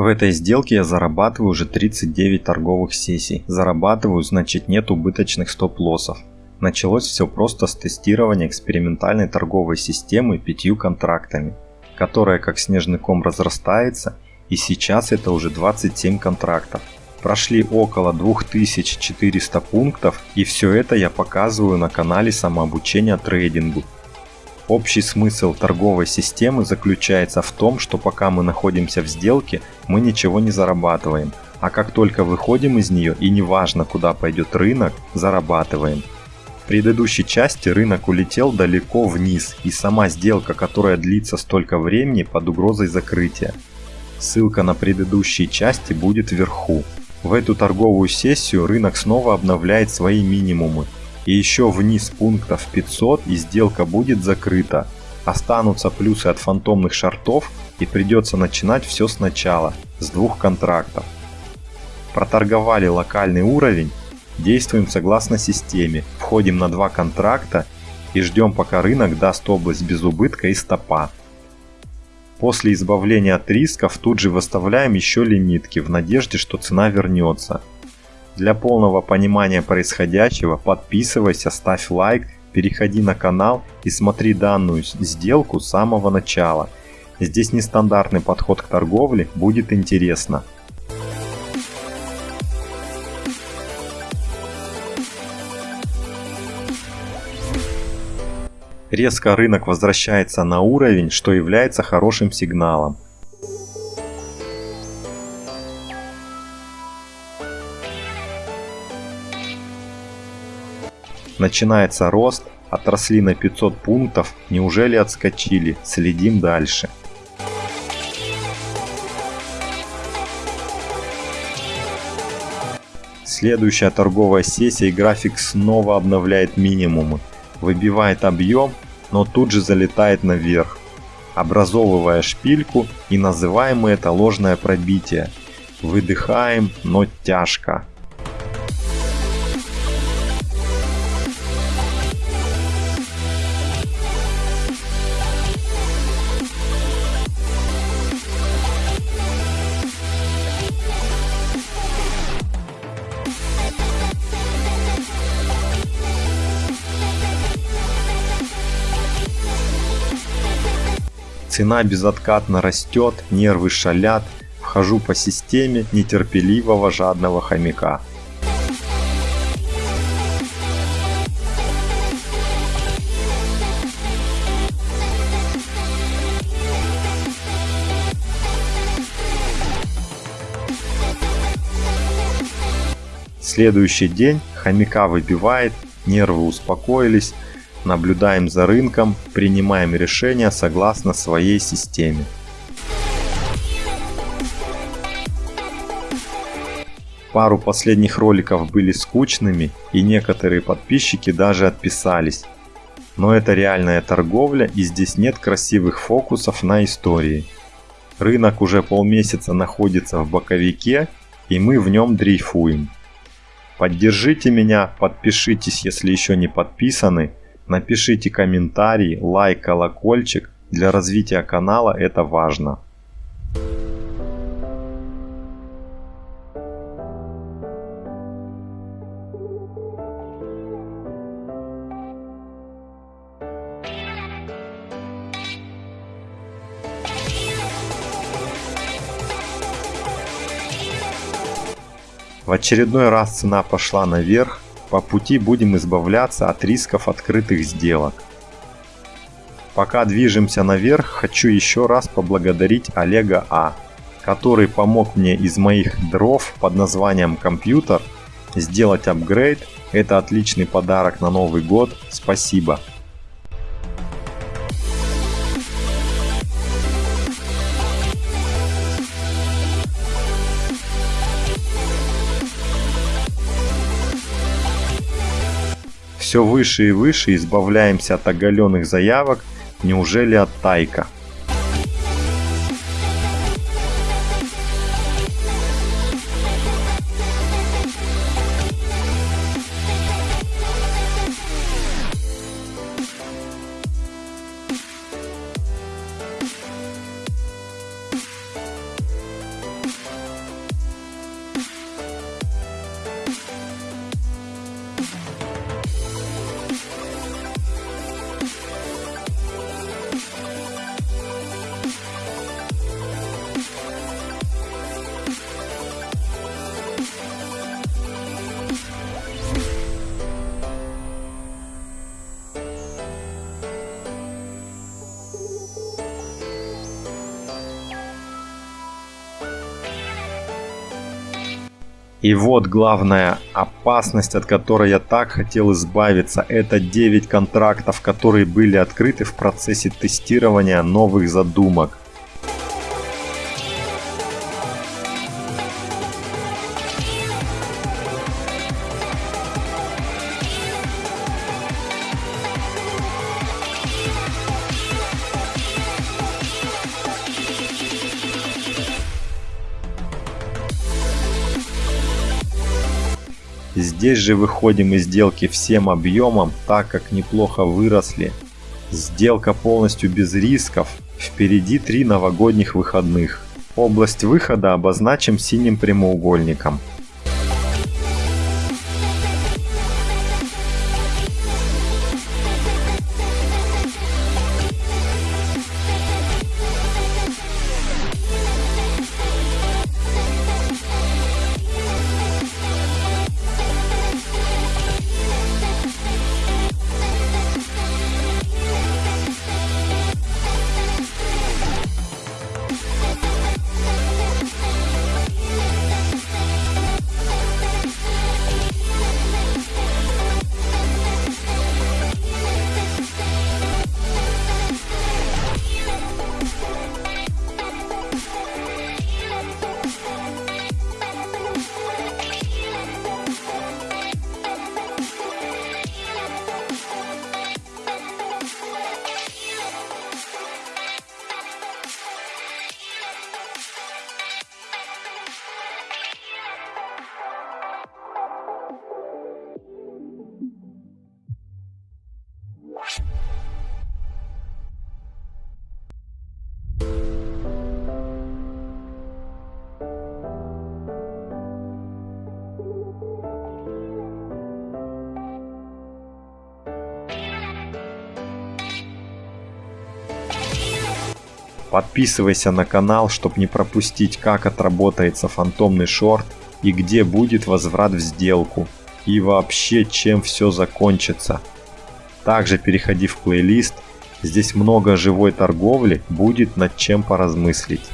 В этой сделке я зарабатываю уже 39 торговых сессий. Зарабатываю, значит нет убыточных стоп-лоссов. Началось все просто с тестирования экспериментальной торговой системы пятью контрактами, которая как снежный ком разрастается и сейчас это уже 27 контрактов. Прошли около 2400 пунктов и все это я показываю на канале самообучения трейдингу. Общий смысл торговой системы заключается в том, что пока мы находимся в сделке, мы ничего не зарабатываем, а как только выходим из нее и неважно куда пойдет рынок, зарабатываем. В предыдущей части рынок улетел далеко вниз и сама сделка, которая длится столько времени под угрозой закрытия. Ссылка на предыдущие части будет вверху. В эту торговую сессию рынок снова обновляет свои минимумы. И еще вниз пунктов 500 и сделка будет закрыта. Останутся плюсы от фантомных шартов и придется начинать все сначала, с двух контрактов. Проторговали локальный уровень, действуем согласно системе, входим на два контракта и ждем пока рынок даст область без убытка и стопа. После избавления от рисков тут же выставляем еще лимитки в надежде, что цена вернется. Для полного понимания происходящего подписывайся, ставь лайк, переходи на канал и смотри данную сделку с самого начала. Здесь нестандартный подход к торговле, будет интересно. Резко рынок возвращается на уровень, что является хорошим сигналом. Начинается рост, отросли на 500 пунктов, неужели отскочили, следим дальше. Следующая торговая сессия и график снова обновляет минимумы выбивает объем, но тут же залетает наверх, образовывая шпильку и называем мы это ложное пробитие. Выдыхаем, но тяжко. Цена безоткатно растет, нервы шалят, вхожу по системе нетерпеливого жадного хомяка. Следующий день хомяка выбивает, нервы успокоились, наблюдаем за рынком, принимаем решения согласно своей системе. Пару последних роликов были скучными и некоторые подписчики даже отписались. Но это реальная торговля и здесь нет красивых фокусов на истории. Рынок уже полмесяца находится в боковике и мы в нем дрейфуем. Поддержите меня, подпишитесь, если еще не подписаны Напишите комментарий, лайк, колокольчик. Для развития канала это важно. В очередной раз цена пошла наверх, по пути будем избавляться от рисков открытых сделок. Пока движемся наверх, хочу еще раз поблагодарить Олега А, который помог мне из моих дров под названием компьютер сделать апгрейд. Это отличный подарок на Новый год. Спасибо. Все выше и выше избавляемся от оголенных заявок, неужели от тайка? И вот главная опасность, от которой я так хотел избавиться, это 9 контрактов, которые были открыты в процессе тестирования новых задумок. Здесь же выходим из сделки всем объемом, так как неплохо выросли. Сделка полностью без рисков. Впереди три новогодних выходных. Область выхода обозначим синим прямоугольником. Подписывайся на канал, чтобы не пропустить, как отработается фантомный шорт и где будет возврат в сделку. И вообще, чем все закончится. Также переходи в плейлист, здесь много живой торговли, будет над чем поразмыслить.